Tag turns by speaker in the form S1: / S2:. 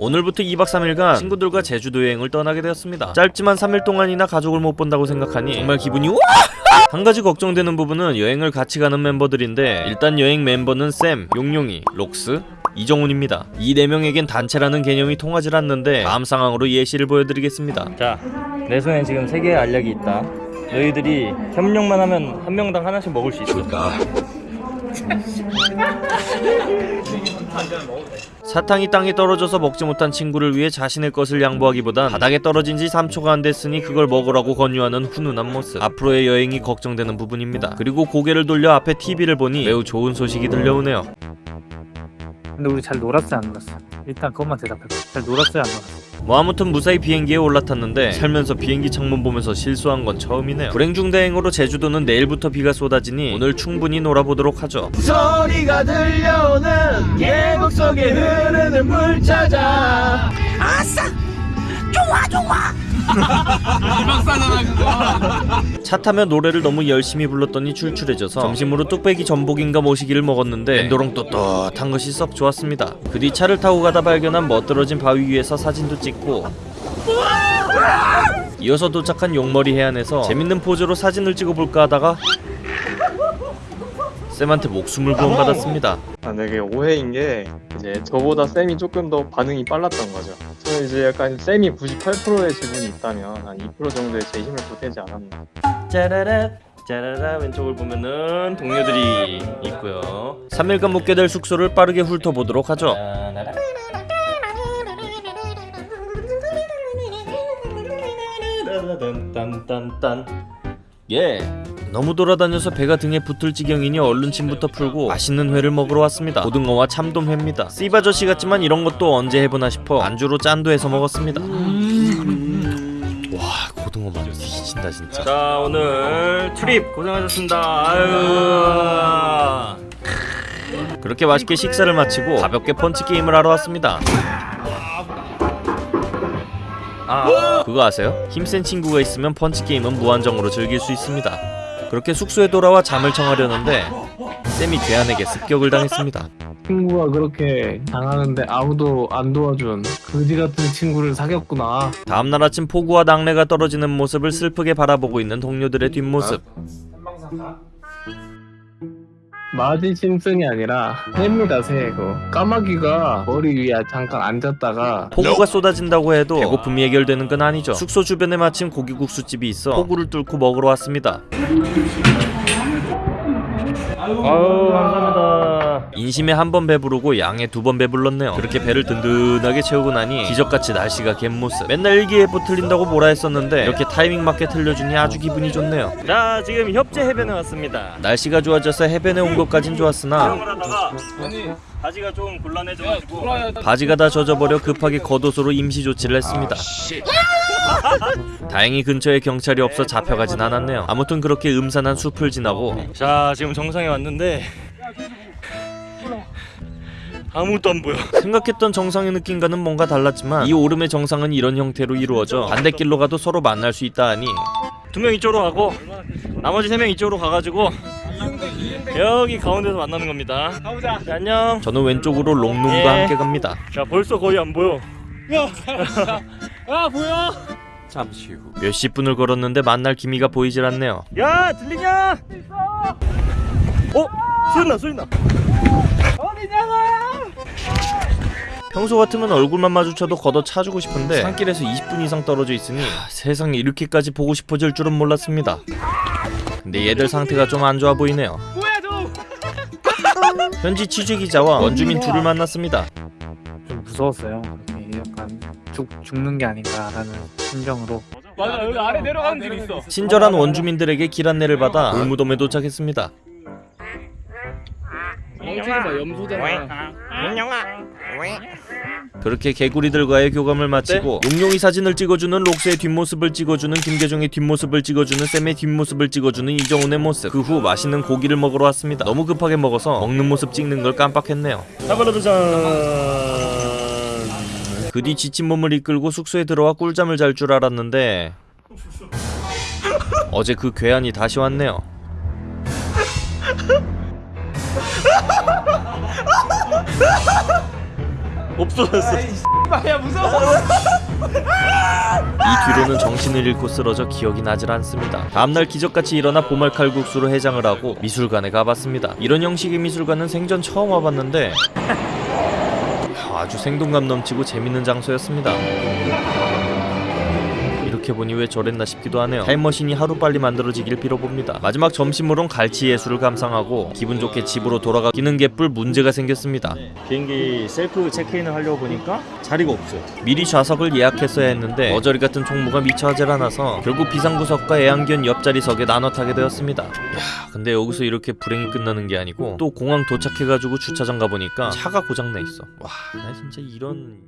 S1: 오늘부터 2박 3일간 친구들과 제주도 여행을 떠나게 되었습니다. 짧지만 3일 동안이나 가족을 못 본다고 생각하니 정말 기분이 와! 한 가지 걱정되는 부분은 여행을 같이 가는 멤버들인데 일단 여행 멤버는 쌤, 용용이, 록스, 이정훈입니다. 이 네 명에겐 단체라는 개념이 통하지 않는데 다음 상황으로 예시를 보여드리겠습니다.
S2: 자, 내 손에 지금 세 개의 알약이 있다. 너희들이 협력만 하면 한 명당 하나씩 먹을 수 있어.
S1: 사탕이 땅에 떨어져서 먹지 못한 친구를 위해 자신의 것을 양보하기보단 바닥에 떨어진 지 3초가 안 됐으니 그걸 먹으라고 권유하는 훈훈한 모습. 앞으로의 여행이 걱정되는 부분입니다. 그리고 고개를 돌려 앞에 TV를 보니 매우 좋은 소식이 들려오네요
S3: 근데 우리 잘 놀았어요 안 놀았어? 일단 그것만 대답해봐 잘 놀았어요 안 놀았어?
S1: 뭐 아무튼 무사히 비행기에 올라탔는데 살면서 비행기 창문 보면서 실수한 건 처음이네요. 불행 중 다행으로 제주도는 내일부터 비가 쏟아지니 오늘 충분히 놀아보도록 하죠.
S4: 소리가 들려오는 계곡 속에 흐르는 물 찾아
S1: 차 타며 노래를 너무 열심히 불렀더니 출출해져서 점심으로 뚝배기 전복인가 모시기를 먹었는데 엔도롱 떳떳한 것이 썩 좋았습니다. 그 뒤 차를 타고 가다 발견한 멋들어진 바위 위에서 사진도 찍고 이어서 도착한 용머리 해안에서 재밌는 포즈로 사진을 찍어볼까 하다가 쌤한테 목숨을 구원받았습니다.
S5: 아, 되게 오해인 게 이제 저보다 쌤이 조금 더 반응이 빨랐던 거죠. 저는 이제 약간 쌤이 98%의 지분이 있다면 한 2% 정도의 제 힘을 보태지 않았나.
S1: 짜라라 짜라라 왼쪽을 보면은 동료들이 있고요. 3일간 묵게 될 숙소를 빠르게 훑어보도록 하죠. 딴딴딴 예 너무 돌아다녀서 배가 등에 붙을 지경이니 얼른 침부터 풀고 맛있는 회를 먹으러 왔습니다. 고등어와 참돔회입니다. 씨바저씨 같지만 이런 것도 언제 해보나 싶어 안주로 짠도 해서 먹었습니다. 와 고등어 맛 뒤진다 진짜. 자 오늘 트립 고생하셨습니다. 아유. 그렇게 맛있게 식사를 마치고 가볍게 펀치 게임을 하러 왔습니다. 아. 그거 아세요? 힘센 친구가 있으면 펀치 게임은 무한정으로 즐길 수 있습니다. 그렇게 숙소에 돌아와 잠을 청하려는데 쌤이 괴한에게 습격을 당했습니다.
S6: 친구가 그렇게 당하는데 아무도 안 도와준 그지 같은 친구를 사귀었구나.
S1: 다음날 아침 폭우와 낙뢰가 떨어지는 모습을 슬프게 바라보고 있는 동료들의 뒷모습.
S6: 마지 심슨이 아니라 새입니다 새. 그 까마귀가 머리 위에 잠깐 앉았다가
S1: 폭우가 쏟아진다고 해도 배고픔이 해결되는 건 아니죠. 숙소 주변에 마침 고기국수집이 있어 폭우를 뚫고 먹으러 왔습니다.
S2: 아우 감사합니다.
S1: 인심에 한 번 배부르고 양에 두 번 배불렀네요. 그렇게 배를 든든하게 채우고 나니 기적같이 날씨가 갯모습. 맨날 일기예보 틀린다고 뭐라 했었는데 이렇게 타이밍 맞게 틀려주니 아주 기분이 좋네요.
S2: 자, 지금 협재 해변에 왔습니다.
S1: 날씨가 좋아져서 해변에 온 것까진 좋았으나
S2: 바지가 좀 곤란해져가지고
S1: 바지가 다 젖어버려 급하게 겉옷으로 임시 조치를 했습니다. 다행히 근처에 경찰이 없어 잡혀가진 않았네요. 아무튼 그렇게 음산한 숲을 지나고
S2: 자, 지금 정상에 왔는데 아무것도 안 보여.
S1: 생각했던 정상의 느낌과는 뭔가 달랐지만 이 오름의 정상은 이런 형태로 이루어져 반대길로 가도 서로 만날 수 있다 하니
S2: 두 명 이쪽으로 가고 나머지 세 명 이쪽으로 가가지고 여기 가운데서 만나는 겁니다. 가보자. 자, 안녕.
S1: 저는 왼쪽으로 롱룸과
S2: 예.
S1: 함께 갑니다.
S2: 자, 벌써 거의 안 보여.
S1: 몇십 분을 걸었는데 만날 기미가 보이질 않네요.
S2: 야, 들리냐? 어? 소리 나, 소리 나.
S1: 평소 같으면 얼굴만 마주쳐도 걷어 차주고 싶은데 산길에서 20분 이상 떨어져 있으니 하, 세상에 이렇게까지 보고 싶어질 줄은 몰랐습니다. 근데 얘들 상태가 좀 안 좋아 보이네요. 현지 취재 기자와 원주민 둘을 만났습니다.
S3: 좀 무서웠어요 약간 죽, 죽는 게 아닌가라는 심정으로
S2: 맞아, 여기 아래 내려가는 길 있어.
S1: 친절한 원주민들에게 길 안내를 받아 돌무덤에 도착했습니다. 그렇게 개구리들과의 교감을 마치고 용용이 사진을 찍어주는 록스의 뒷모습을 찍어주는 김계종의 뒷모습을 찍어주는 쌤의 뒷모습을 찍어주는 이정훈의 모습. 그 후 맛있는 고기를 먹으러 왔습니다. 너무 급하게 먹어서 먹는 모습 찍는 걸 깜빡했네요. 그 뒤 지친 몸을 이끌고 숙소에 들어와 꿀잠을 잘 줄 알았는데 어제 그 괴한이 다시 왔네요
S2: 없어졌어.
S4: 야 무서워
S1: 이 뒤로는 정신을 잃고 쓰러져 기억이 나질 않습니다. 다음날 기적같이 일어나 보말 칼국수로 해장을 하고 미술관에 가봤습니다. 이런 형식의 미술관은 생전 처음 와봤는데 아주 생동감 넘치고 재밌는 장소였습니다. 이렇게 보니 왜 저랬나 싶기도 하네요. 타임머신이 하루빨리 만들어지길 빌어봅니다. 마지막 점심으론 갈치 예술을 감상하고 기분 좋게 집으로 돌아가 기는 개뿔 문제가 생겼습니다.
S2: 비행기 셀프 체크인을 하려고 보니까 자리가 없어요.
S1: 미리 좌석을 예약했어야 했는데 머저리 같은 총무가 미처 하질 않아서 결국 비상구석과 애완견 옆자리석에 나눠 타게 되었습니다. 야, 근데 여기서 이렇게 불행이 끝나는 게 아니고 또 공항 도착해가지고 주차장 가보니까 차가 고장나 있어. 와, 나 진짜 이런...